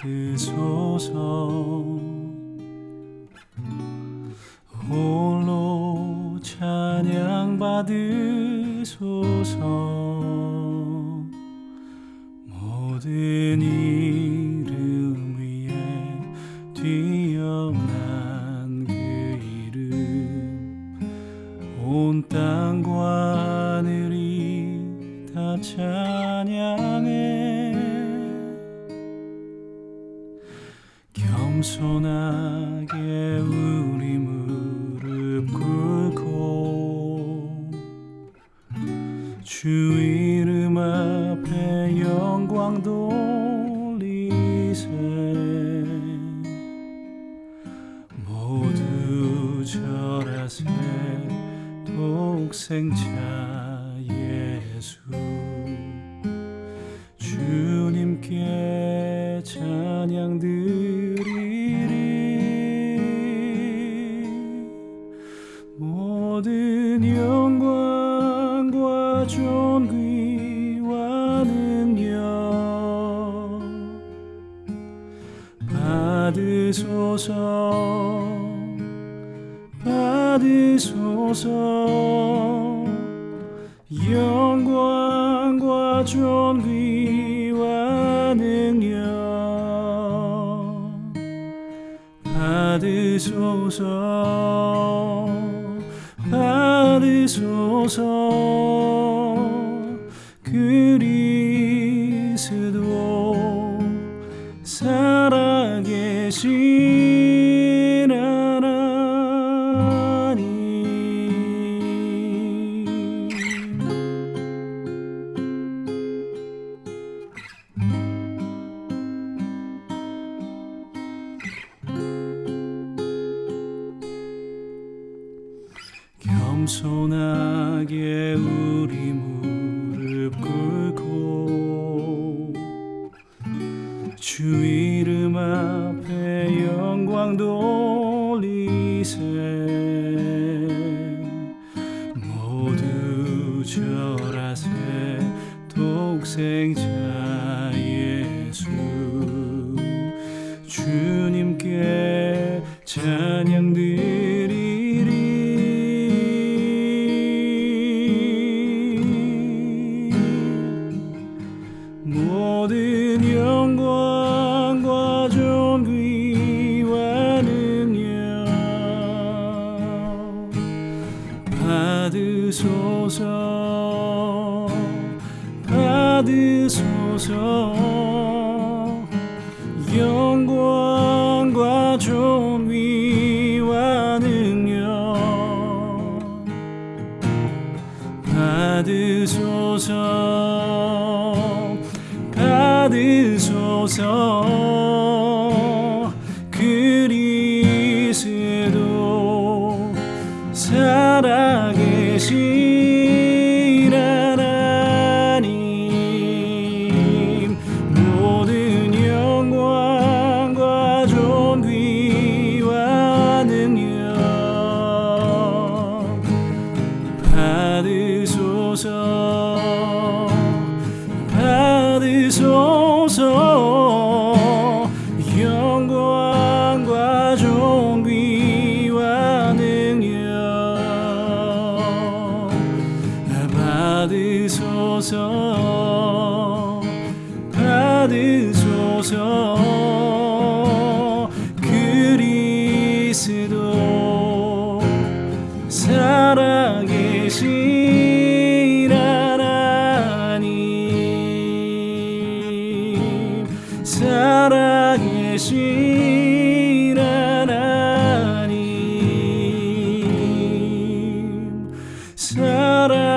받으소서. 홀로 찬양 받으소서. 모든 이름 위에 뛰어난 그 이름. 온 땅과 하늘이 다 찬양 겸손하게 우리 무릎 꿇고 주 이름 앞에 영광 돌리세. 모두 절하세. 독생자 예수. 주님께 찬 받으소서. 받으소서. 영광과 존귀와 능력 받으소서. 받으소서. 그리스도 살아 계신 하나님 겸손하게 우리 무릎 꿇고 주 이름 앞에 영광 돌리세 모두 절하세 독생자 예수. 주 받으소서. 받으소서. 영광과 존귀와 능력 받으소서. 받으소서. 그리스도 살아계 신 받으소서. 받으소서. 그리스도 살아계신 하나님. 살아계신 하나님. 살아계신